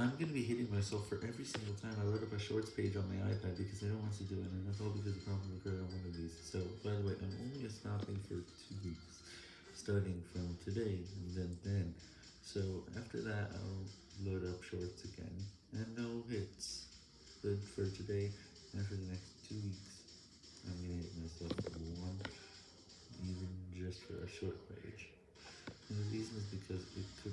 I'm gonna be hitting myself for every single time I load up a shorts page on my iPad because I don't want to do it, and that's all because the problem occurred on one of these. So, by the way, I'm only stopping for two weeks, starting from today and then then. So, after that, I'll load up shorts again, and no hits. But for today, and for the next two weeks, I'm gonna hit myself for one, even just for a short page. And the reason is because it could.